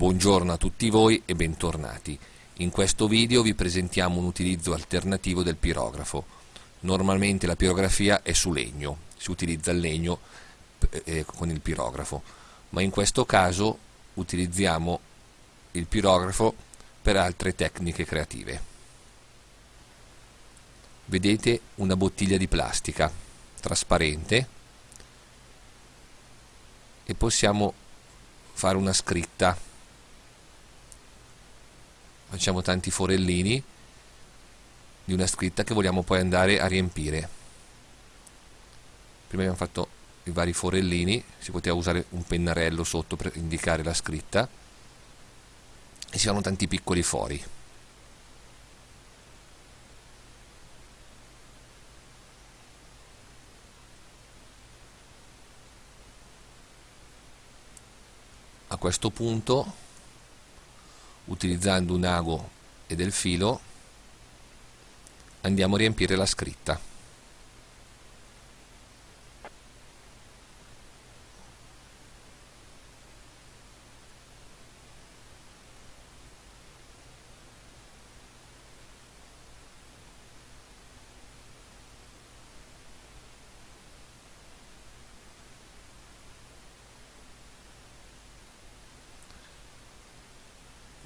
Buongiorno a tutti voi e bentornati. In questo video vi presentiamo un utilizzo alternativo del pirografo. Normalmente la pirografia è su legno, si utilizza il legno eh, con il pirografo, ma in questo caso utilizziamo il pirografo per altre tecniche creative. Vedete una bottiglia di plastica trasparente e possiamo fare una scritta facciamo tanti forellini di una scritta che vogliamo poi andare a riempire. Prima abbiamo fatto i vari forellini si poteva usare un pennarello sotto per indicare la scritta e si fanno tanti piccoli fori. A questo punto utilizzando un ago e del filo andiamo a riempire la scritta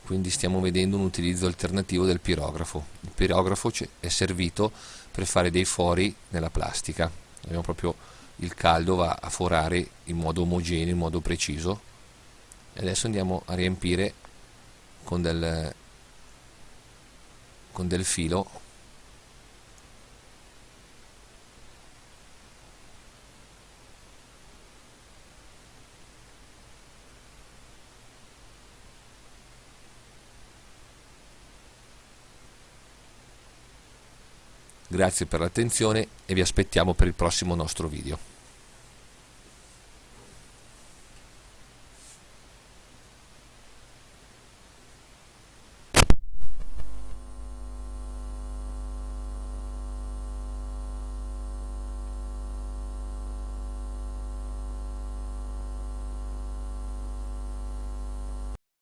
quindi stiamo vedendo un utilizzo alternativo del pirografo. Il pirografo è servito per fare dei fori nella plastica. Abbiamo proprio il caldo va a forare in modo omogeneo, in modo preciso. E adesso andiamo a riempire con del, con del filo Grazie per l'attenzione e vi aspettiamo per il prossimo nostro video.